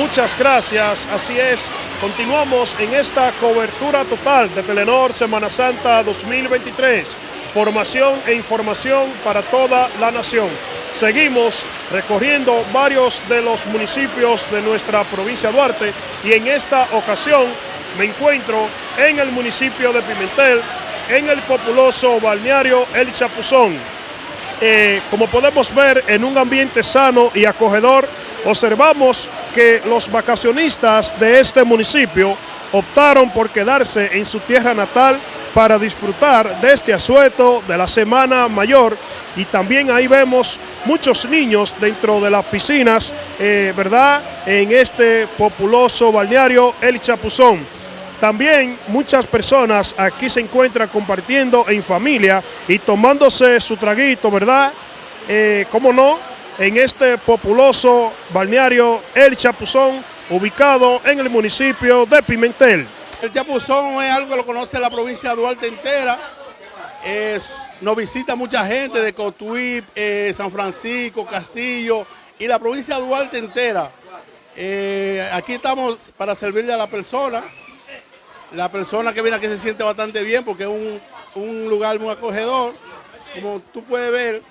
Muchas gracias, así es, continuamos en esta cobertura total de Telenor Semana Santa 2023, formación e información para toda la nación. Seguimos recorriendo varios de los municipios de nuestra provincia de Duarte y en esta ocasión me encuentro en el municipio de Pimentel, en el populoso balneario El Chapuzón. Eh, como podemos ver en un ambiente sano y acogedor, observamos que los vacacionistas de este municipio optaron por quedarse en su tierra natal para disfrutar de este asueto de la Semana Mayor y también ahí vemos muchos niños dentro de las piscinas, eh, ¿verdad? En este populoso balneario El Chapuzón. También muchas personas aquí se encuentran compartiendo en familia y tomándose su traguito, ¿verdad? Eh, ¿Cómo no? En este populoso balneario El Chapuzón, ubicado en el municipio de Pimentel. El Chapuzón es algo que lo conoce la provincia de Duarte entera. nos visita mucha gente de Cotuí, eh, San Francisco, Castillo y la provincia de Duarte entera. Eh, aquí estamos para servirle a la persona. La persona que viene aquí se siente bastante bien porque es un, lugar muy acogedor. Como tú puedes ver,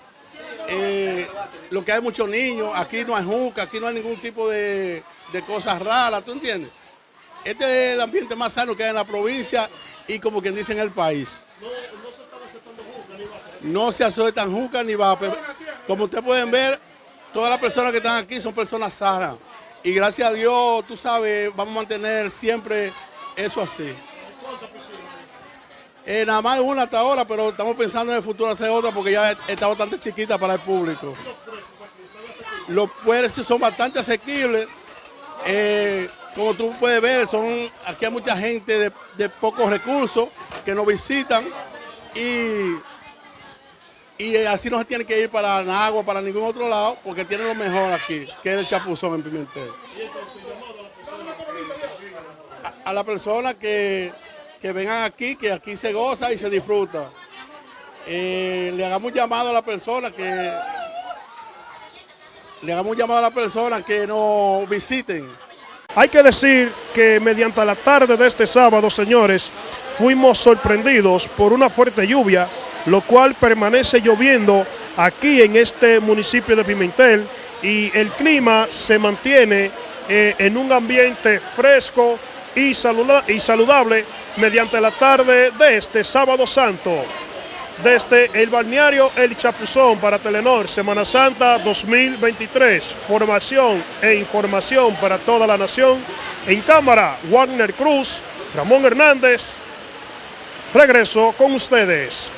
eh, lo que hay muchos niños, aquí no hay juca, aquí no hay ningún tipo de, de cosas raras, ¿tú entiendes? Este es el ambiente más sano que hay en la provincia y como quien dice en el país. No se aceptan juca ni va. Como ustedes pueden ver, todas las personas que están aquí son personas sanas. Y gracias a Dios, tú sabes, vamos a mantener siempre eso así. Eh, nada más una hasta ahora, pero estamos pensando en el futuro hacer otra porque ya está bastante chiquita para el público. Los precios son bastante asequibles. Eh, como tú puedes ver, son aquí hay mucha gente de, pocos recursos que nos visitan y, y así no se tiene que ir para Nagua, para ningún otro lado, porque tiene lo mejor aquí, que es el chapuzón en Pimentel. A la persona que, que, vengan aquí, que aquí se goza y se disfruta. Eh, le hagamos llamado a la persona que le hagamos llamado a la persona que nos visiten hay que decir que mediante la tarde de este sábado, señores, fuimos sorprendidos por una fuerte lluvia, lo cual permanece lloviendo aquí en este municipio de Pimentel y el clima se mantiene eh, en un ambiente fresco y, saludable mediante la tarde de este sábado santo desde el balneario El Chapuzón para Telenor, Semana Santa 2023. Formación e información para toda la nación. En cámara, Wagner Cruz, Ramón Hernández. Regreso con ustedes.